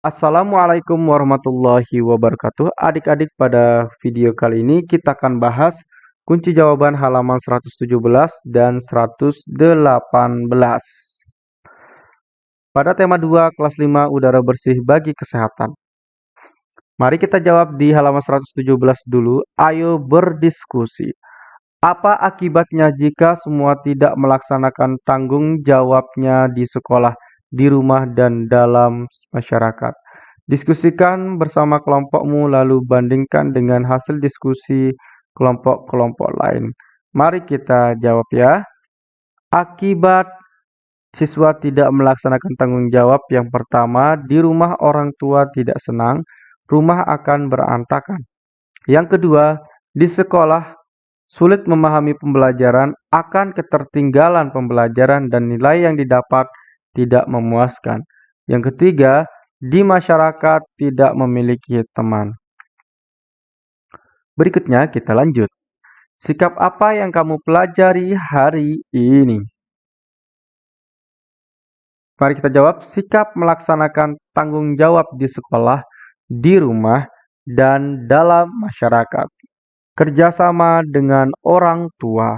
Assalamualaikum warahmatullahi wabarakatuh. Adik-adik, pada video kali ini kita akan bahas kunci jawaban halaman 117 dan 118. Pada tema 2 kelas 5 udara bersih bagi kesehatan. Mari kita jawab di halaman 117 dulu. Ayo berdiskusi. Apa akibatnya jika semua tidak melaksanakan tanggung jawabnya di sekolah? Di rumah dan dalam masyarakat. Diskusikan bersama kelompokmu lalu bandingkan dengan hasil diskusi kelompok-kelompok lain. Mari kita jawab ya. Akibat siswa tidak melaksanakan tanggung jawab yang pertama, di rumah orang tua tidak senang, rumah akan berantakan. Yang kedua, di sekolah sulit memahami pembelajaran, akan ketertinggalan pembelajaran dan nilai yang didapat tidak memuaskan. Yang ketiga, di masyarakat tidak memiliki teman. Berikutnya kita lanjut. Sikap apa yang kamu pelajari hari ini? Mari kita jawab, sikap melaksanakan tanggung jawab di sekolah, di rumah, dan dalam masyarakat. Kerjasama dengan orang tua.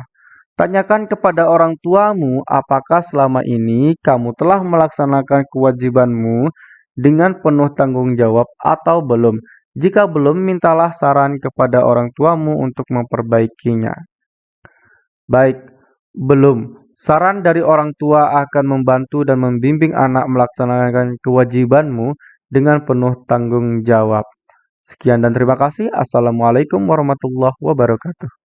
Tanyakan kepada orang tuamu apakah selama ini kamu telah melaksanakan kewajibanmu dengan penuh tanggung jawab atau belum. Jika belum, mintalah saran kepada orang tuamu untuk memperbaikinya. Baik, belum. Saran dari orang tua akan membantu dan membimbing anak melaksanakan kewajibanmu dengan penuh tanggung jawab. Sekian dan terima kasih. Assalamualaikum warahmatullahi wabarakatuh.